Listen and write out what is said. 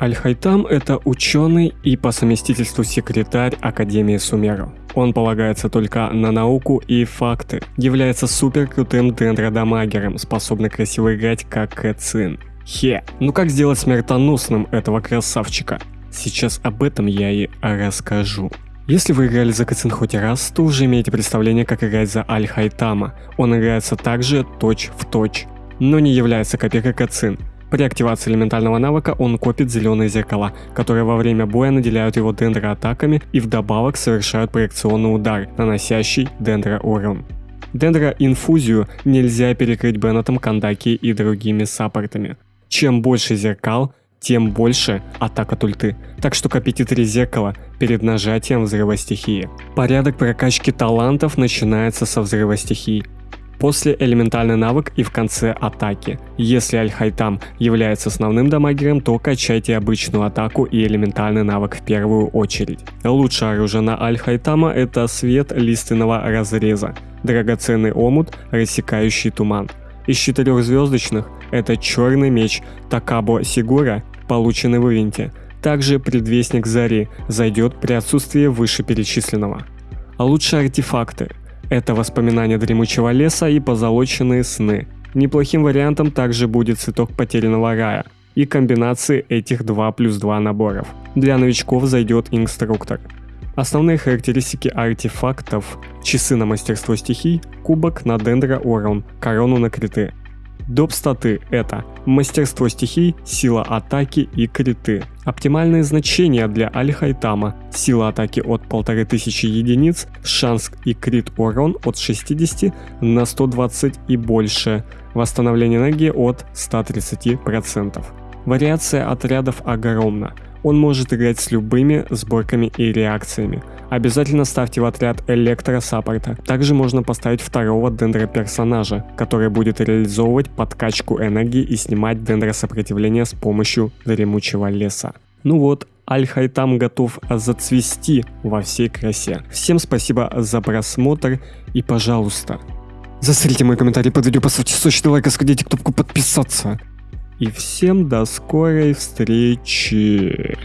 Аль-Хайтам – это ученый и по совместительству секретарь Академии Сумеру. Он полагается только на науку и факты, является супер крутым дендродамагером, способный красиво играть как Кэцин. Хе, ну как сделать смертоносным этого красавчика? Сейчас об этом я и расскажу. Если вы играли за Кацин хоть раз, то уже имеете представление, как играть за Аль-Хайтама. Он играется также точь в точь, но не является копейкой Кацин. При активации элементального навыка он копит зеленые зеркала, которые во время боя наделяют его дендроатаками и вдобавок совершают проекционный удар, наносящий дендроурон. Дендроинфузию нельзя перекрыть Беннетом, Кандаки и другими саппортами. Чем больше зеркал, тем больше атака тульты. Так что копите три зеркала перед нажатием взрыва стихии. Порядок прокачки талантов начинается со взрыва стихии. После элементальный навык и в конце атаки. Если Аль-Хайтам является основным дамагером, то качайте обычную атаку и элементальный навык в первую очередь. Лучшее оружие на Аль-Хайтама это свет лиственного разреза, драгоценный омут, рассекающий туман. Из четырехзвездочных это черный меч Такабо Сигура, полученный в ивенте. Также предвестник Зари зайдет при отсутствии вышеперечисленного. А лучшие артефакты – это воспоминания дремучего леса и позолоченные сны. Неплохим вариантом также будет цветок потерянного рая и комбинации этих 2 плюс 2 наборов. Для новичков зайдет инструктор. Основные характеристики артефактов – часы на мастерство стихий, кубок на дендро урон, корону на криты. Доп статы – это мастерство стихий, сила атаки и криты. Оптимальные значения для Аль-Хайтама – сила атаки от 1500 единиц, шанс и крит урон от 60 на 120 и больше, восстановление энергии от 130%. Вариация отрядов огромна – он может играть с любыми сборками и реакциями. Обязательно ставьте в отряд электросаппорта. Также можно поставить второго дендро-персонажа, который будет реализовывать подкачку энергии и снимать дендросопротивление с помощью дремучего леса. Ну вот, Аль-Хайтам готов зацвести во всей красе. Всем спасибо за просмотр и пожалуйста, засрите мой комментарий под видео, поставьте сочный лайк и сходите кнопку подписаться. И всем до скорой встречи.